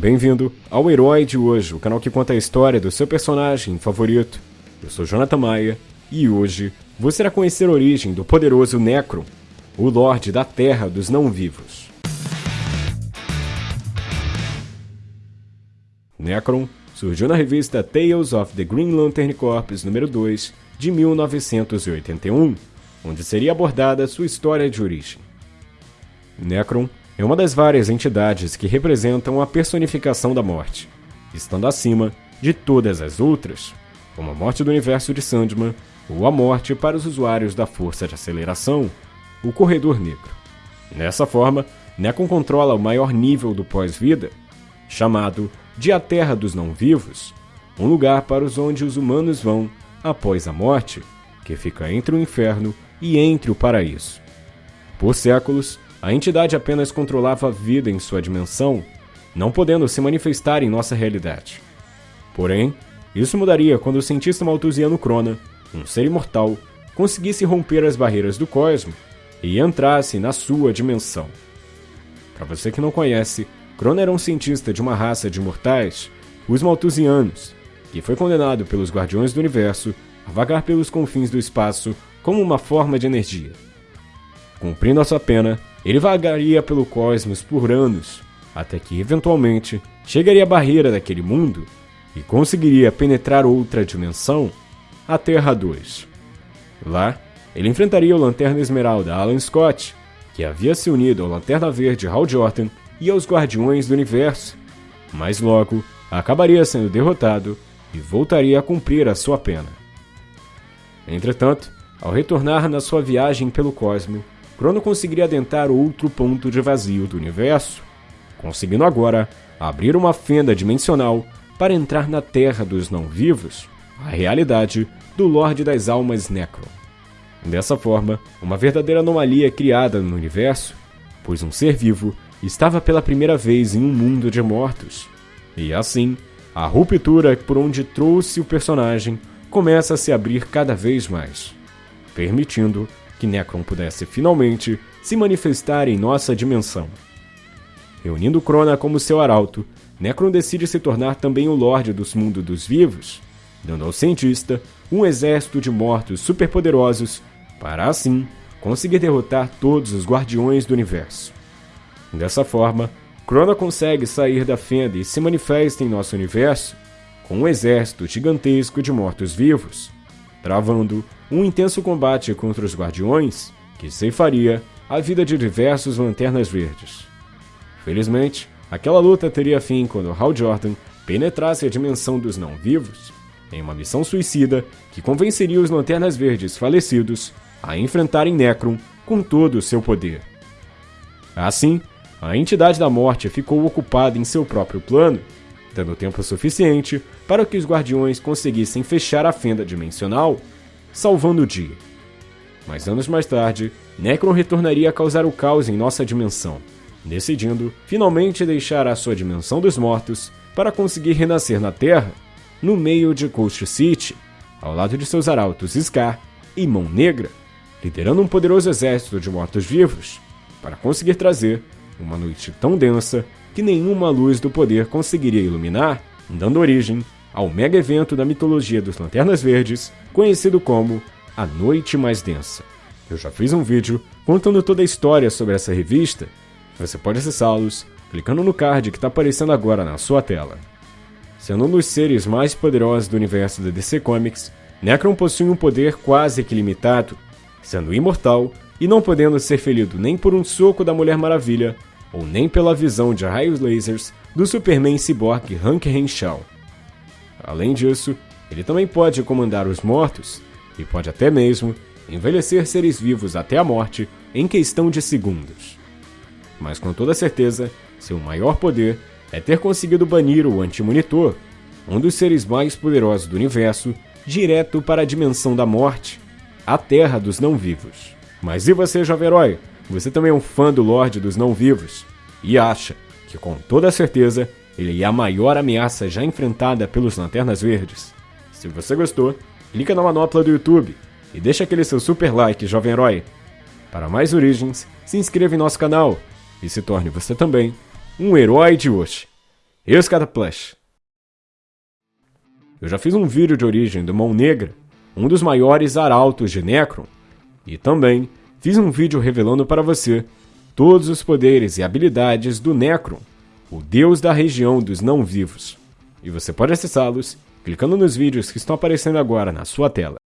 Bem-vindo ao Herói de hoje, o canal que conta a história do seu personagem favorito. Eu sou Jonathan Maia e hoje você irá conhecer a origem do poderoso Necron, o Lorde da Terra dos Não-Vivos. Necron surgiu na revista Tales of the Green Lantern Corps número 2 de 1981, onde seria abordada sua história de origem. Necron é uma das várias entidades que representam a personificação da morte, estando acima de todas as outras, como a morte do universo de Sandman ou a morte para os usuários da força de aceleração, o Corredor Negro. Nessa forma, Necron controla o maior nível do pós-vida, chamado de A Terra dos Não-Vivos, um lugar para os onde os humanos vão após a morte, que fica entre o inferno e entre o paraíso. Por séculos, a entidade apenas controlava a vida em sua dimensão, não podendo se manifestar em nossa realidade. Porém, isso mudaria quando o cientista maltusiano Crona, um ser imortal, conseguisse romper as barreiras do cosmo e entrasse na sua dimensão. Para você que não conhece, Crona era um cientista de uma raça de mortais, os Malthusianos, que foi condenado pelos Guardiões do Universo a vagar pelos confins do espaço como uma forma de energia. Cumprindo a sua pena, ele vagaria pelo cosmos por anos, até que eventualmente chegaria à barreira daquele mundo e conseguiria penetrar outra dimensão, a Terra 2. Lá, ele enfrentaria o Lanterna Esmeralda Alan Scott, que havia se unido ao Lanterna Verde Hal Jordan e aos Guardiões do Universo, mas logo acabaria sendo derrotado e voltaria a cumprir a sua pena. Entretanto, ao retornar na sua viagem pelo cosmo, Crono conseguiria adentrar outro ponto de vazio do universo, conseguindo agora abrir uma fenda dimensional para entrar na Terra dos Não-Vivos, a realidade do Lorde das Almas Necron. Dessa forma, uma verdadeira anomalia criada no universo, pois um ser vivo estava pela primeira vez em um mundo de mortos. E assim, a ruptura por onde trouxe o personagem começa a se abrir cada vez mais, permitindo que Necron pudesse finalmente se manifestar em nossa dimensão. Reunindo Crona como seu arauto, Necron decide se tornar também o Lorde dos Mundos dos Vivos, dando ao cientista um exército de mortos superpoderosos para assim conseguir derrotar todos os Guardiões do Universo. Dessa forma, Crona consegue sair da fenda e se manifesta em nosso universo com um exército gigantesco de mortos-vivos, travando um intenso combate contra os Guardiões que ceifaria a vida de diversos Lanternas Verdes. Felizmente, aquela luta teria fim quando Hal Jordan penetrasse a dimensão dos não-vivos em uma missão suicida que convenceria os Lanternas Verdes falecidos a enfrentarem Necron com todo o seu poder. Assim, a entidade da morte ficou ocupada em seu próprio plano, dando tempo suficiente para que os guardiões conseguissem fechar a fenda dimensional, salvando o dia. Mas anos mais tarde, Necron retornaria a causar o caos em nossa dimensão, decidindo finalmente deixar a sua dimensão dos mortos para conseguir renascer na Terra, no meio de Coast City, ao lado de seus arautos Scar e Mão Negra, liderando um poderoso exército de mortos-vivos, para conseguir trazer uma noite tão densa que nenhuma luz do poder conseguiria iluminar, dando origem ao mega evento da mitologia dos Lanternas Verdes, conhecido como A Noite Mais Densa. Eu já fiz um vídeo contando toda a história sobre essa revista. Você pode acessá-los clicando no card que está aparecendo agora na sua tela. Sendo um dos seres mais poderosos do universo da DC Comics, Necron possui um poder quase que limitado, sendo imortal e não podendo ser ferido nem por um soco da Mulher Maravilha ou nem pela visão de raios lasers do Superman Cyborg Hank Henshaw. Além disso, ele também pode comandar os mortos e pode até mesmo envelhecer seres vivos até a morte em questão de segundos. Mas com toda certeza, seu maior poder é ter conseguido banir o Anti-Monitor, um dos seres mais poderosos do universo, direto para a dimensão da morte, a Terra dos Não-Vivos. Mas e você, jovem herói? Você também é um fã do Lorde dos Não-Vivos e acha que com toda certeza ele é a maior ameaça já enfrentada pelos Lanternas Verdes. Se você gostou, clica na manopla do YouTube e deixa aquele seu super like, jovem herói. Para mais origens, se inscreva em nosso canal e se torne você também um herói de hoje. Escataplush. Eu já fiz um vídeo de origem do Mão Negra, um dos maiores arautos de Necron, e também fiz um vídeo revelando para você todos os poderes e habilidades do Necron, o deus da região dos não-vivos. E você pode acessá-los clicando nos vídeos que estão aparecendo agora na sua tela.